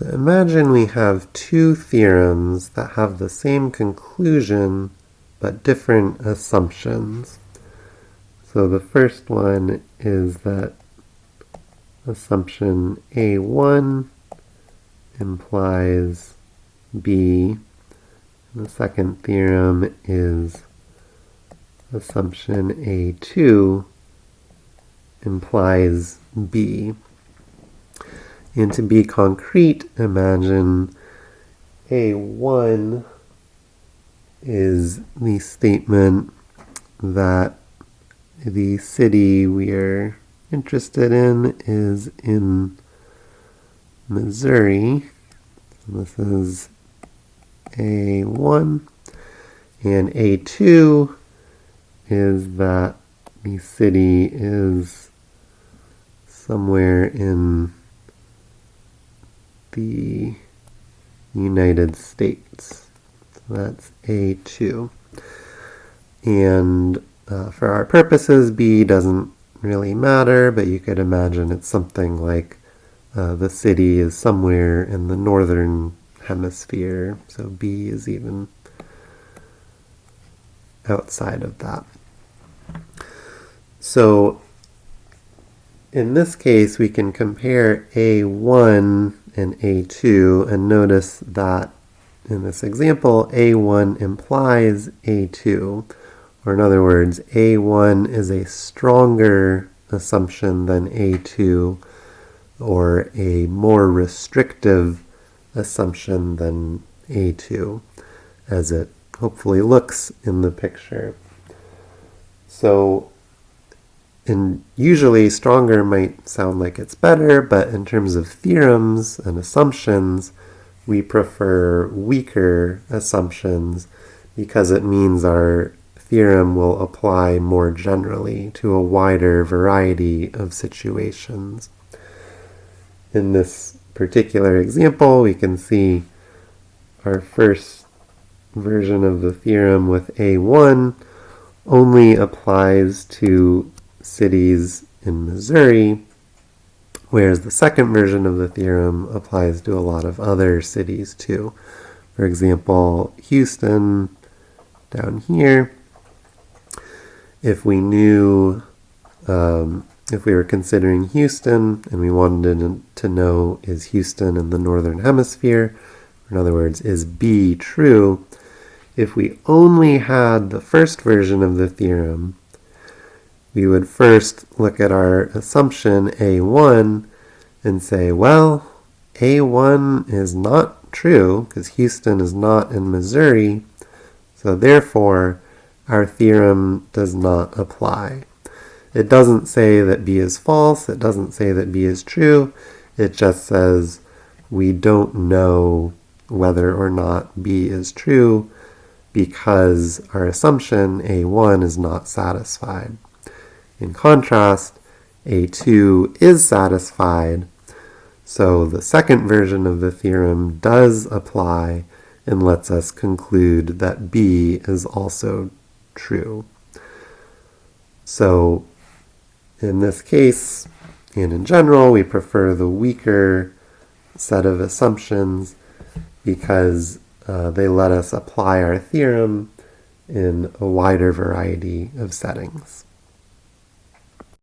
So imagine we have two theorems that have the same conclusion but different assumptions. So the first one is that assumption A1 implies B. And the second theorem is assumption A2 implies B. And to be concrete, imagine A1 is the statement that the city we are interested in is in Missouri. This is A1. And A2 is that the city is somewhere in the United States. So that's A2. And uh, for our purposes, B doesn't really matter, but you could imagine it's something like uh, the city is somewhere in the northern hemisphere, so B is even outside of that. So in this case, we can compare A1 and A2 and notice that in this example, A1 implies A2, or in other words, A1 is a stronger assumption than A2, or a more restrictive assumption than A2, as it hopefully looks in the picture. So and usually stronger might sound like it's better, but in terms of theorems and assumptions, we prefer weaker assumptions because it means our theorem will apply more generally to a wider variety of situations. In this particular example, we can see our first version of the theorem with A1 only applies to cities in Missouri, whereas the second version of the theorem applies to a lot of other cities too. For example, Houston down here, if we knew, um, if we were considering Houston and we wanted to know is Houston in the northern hemisphere, in other words, is B true, if we only had the first version of the theorem, we would first look at our assumption A1 and say, well, A1 is not true because Houston is not in Missouri, so therefore our theorem does not apply. It doesn't say that B is false, it doesn't say that B is true, it just says we don't know whether or not B is true because our assumption A1 is not satisfied. In contrast, A2 is satisfied, so the second version of the theorem does apply and lets us conclude that B is also true. So in this case, and in general, we prefer the weaker set of assumptions because uh, they let us apply our theorem in a wider variety of settings.